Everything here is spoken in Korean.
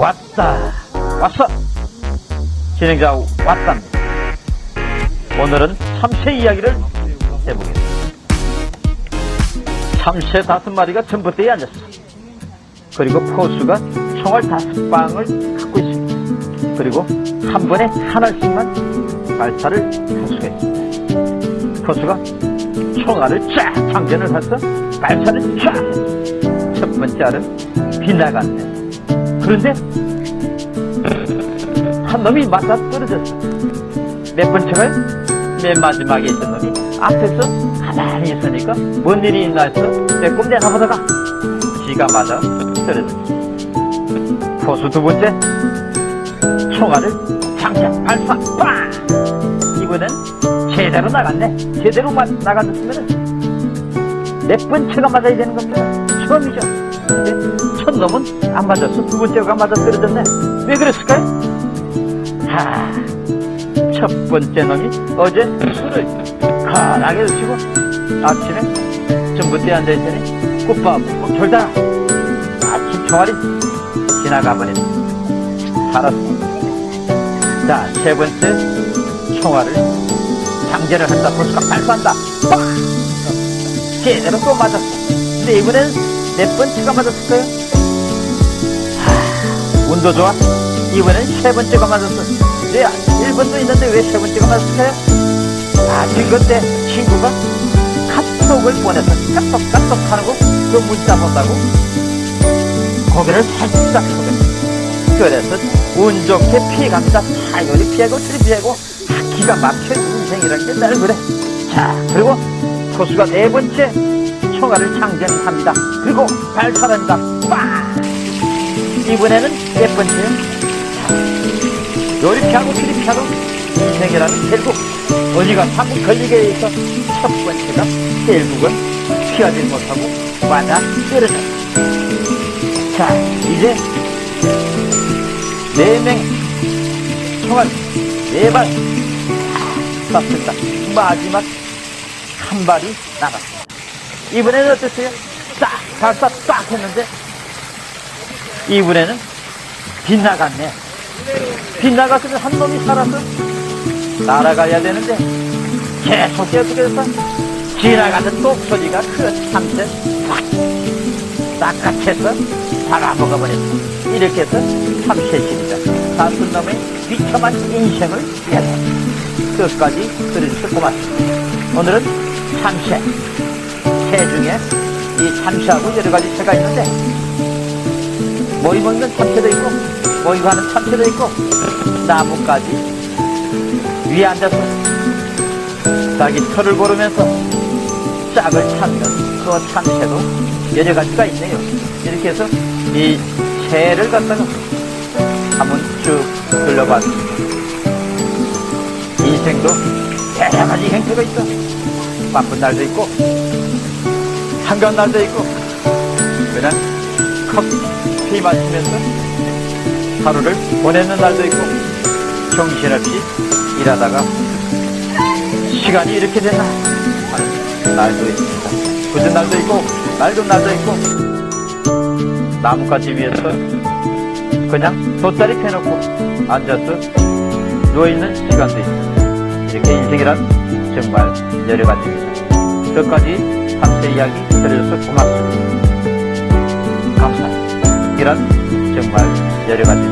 왔다. 왔어. 진행자 왔답니다. 오늘은 참새 이야기를 해보겠습니다. 참새 다섯 마리가 전봇대에 앉았어 그리고 포수가 총알 다섯 방을 갖고 있습니다. 그리고 한 번에 하나씩만 발사를 할 수가 있습니다. 포수가 총알을 쫙 장전을 해서 발사를 쫙 했죠 첫 번째 알은 빗나갔네 그런데 한 놈이 맞아 떨어졌어. 몇 번째가 맨 마지막에 있던 놈이 앞에서 가만히 있으니까 뭔 일이 있나 해서 빼꼼 내가보다가 지가 맞아 떨어졌어. 포수 두 번째 총알을 장착 발사 빵! 이번엔 제대로 나갔네. 제대로 마, 나갔으면 몇 번째가 맞아야 되는 겁니다. 처음이죠. 첫 놈은 안 맞았어. 두 번째가 맞아 떨어졌네. 왜 그랬을까요? 하, 첫 번째 놈이 어제 술을 강하게 드시고 아침에 전봇대에 앉아있더니 꽃밥 먹고 졸다가 아침 총알이 지나가 버렸네. 살았어. 자, 세 번째 총알을 장전을 한다. 보수가 발사한다. 빡! 제대로 또 맞았어. 근데 이번엔 몇 번째가 맞았을까요? 하, 운도 좋아. 이번엔 세 번째가 맞았어. 네, 1번도 있는데 왜 세 번째가 맞았을까요? 아, 그때 친구가 카톡을 보내서 카톡 하는 거, 그 문자 본다고 고개를 살짝 끄덕 그래서 운 좋게 피해갑니다. 사 요리 피하고 조리 피하고 아, 기가 막혀 인생이란 게 날 그래. 자, 그리고 포수가 네 번째 총알을 장전합니다. 그리고 발사합니다. 빵! 이번에는 몇 번째요? 요리 피하고 조리 피하고 인생이라는 결국 어디가 한번 걸리게 있어 첫 번째가 결국은 피하지 못하고 맞아 떨어져. 자, 이제 네명 총알 네발 쐈습니다. 마지막 한 발이 남았습니다. 이번에는 어땠어요? 딱 발사 딱 했는데 이번에는 빗나갔네. 빗나갔으면 한 놈이 살아서 날아가야 되는데 계속 계속해서 지나가는 똑소리가 그 참새 확 낚아채서 잡아먹어 버렸어. 이렇게 해서 참새십니다. 사슴 놈의 비참한 인생을 위해서 끝까지 들으셔서 고맙습니다. 오늘은 참새, 새 중에 이 참새하고 여러 가지 새가 있는데 모이 먹는 참새도 있고 모이 가는 참새도 있고 나뭇가지 위에 앉아서 자기 털을 고르면서 짝을 찾는 그 참새도 여러 가지가 있네요. 이렇게 해서 이 새를 갖다가 한번 쭉 둘러봤습니다. 인생도 여러 가지 행태가 있어. 바쁜 날도 있고 한가한 날도 있고 그냥 커피 마시면서 하루를 보내는 날도 있고 정신없이 일하다가 시간이 이렇게 됐나 하는 날도 있습니다. 굳은 날도 있고 맑은 날도 있고 나뭇가지 위에서 그냥 돗자리 펴놓고 앉아서 누워있는 시간도 있습니다. 이렇게 인생이란 정말 여러 가지입니다. 끝까지 참새 이야기 들어줘서 고맙습니다. 감사합니